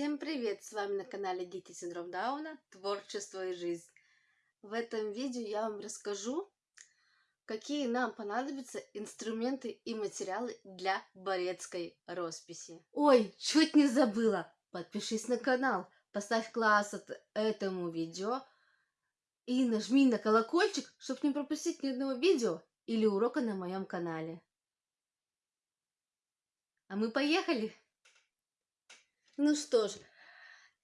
Всем привет! С вами на канале Дети Синдром Дауна, Творчество и Жизнь. В этом видео я вам расскажу, какие нам понадобятся инструменты и материалы для борецкой росписи. Ой, чуть не забыла! Подпишись на канал, поставь класс от этому видео и нажми на колокольчик, чтобы не пропустить ни одного видео или урока на моем канале. А мы поехали! Ну что ж,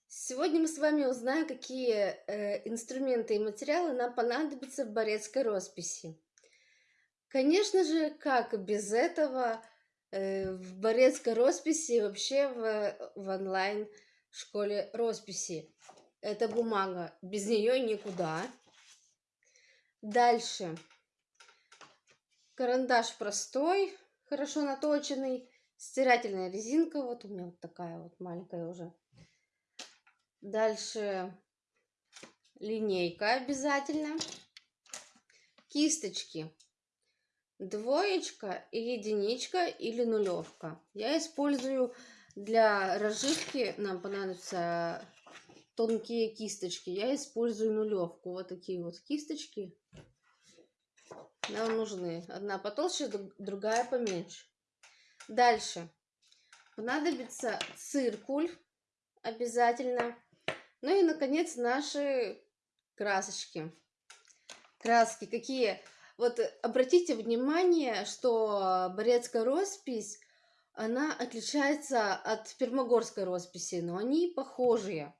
сегодня мы с вами узнаем, какие э, инструменты и материалы нам понадобятся в борецкой росписи. Конечно же, как без этого э, в борецкой росписи вообще в, в онлайн школе росписи. Это бумага, без нее никуда. Дальше. Карандаш простой, хорошо наточенный Стирательная резинка, вот у меня вот такая вот маленькая уже. Дальше линейка обязательно. Кисточки. Двоечка единичка или нулевка. Я использую для разживки, нам понадобятся тонкие кисточки. Я использую нулевку. Вот такие вот кисточки нам нужны. Одна потолще, другая поменьше. Дальше. Понадобится циркуль обязательно. Ну и, наконец, наши красочки. Краски какие? Вот обратите внимание, что Борецкая роспись, она отличается от Пермогорской росписи, но они похожие.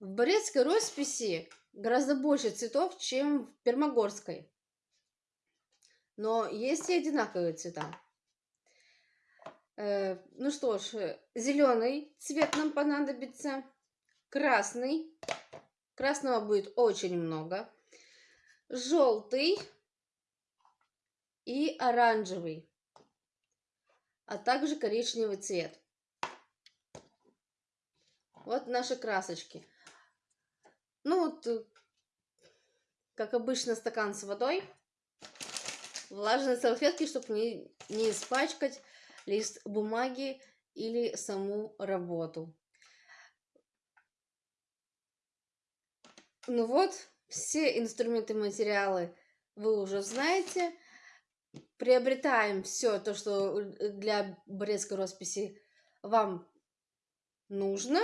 В Борецкой росписи гораздо больше цветов, чем в Пермогорской. Но есть и одинаковые цвета. Э, ну что ж, зеленый цвет нам понадобится, красный, красного будет очень много, желтый и оранжевый, а также коричневый цвет. Вот наши красочки. Ну вот, э, как обычно, стакан с водой, влажные салфетки, чтобы не, не испачкать лист бумаги или саму работу. Ну вот, все инструменты материалы вы уже знаете. Приобретаем все то, что для брестской росписи вам нужно.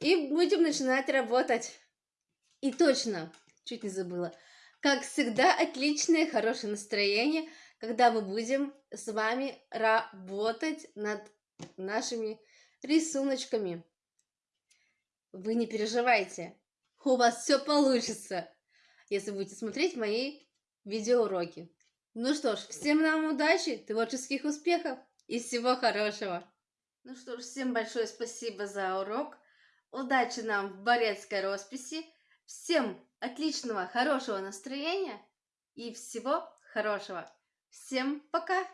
И будем начинать работать. И точно, чуть не забыла. Как всегда, отличное, хорошее настроение – когда мы будем с вами работать над нашими рисуночками. Вы не переживайте, у вас все получится, если будете смотреть мои видеоуроки. Ну что ж, всем нам удачи, творческих успехов и всего хорошего. Ну что ж, всем большое спасибо за урок. Удачи нам в борецкой росписи. Всем отличного, хорошего настроения и всего хорошего. Всем пока!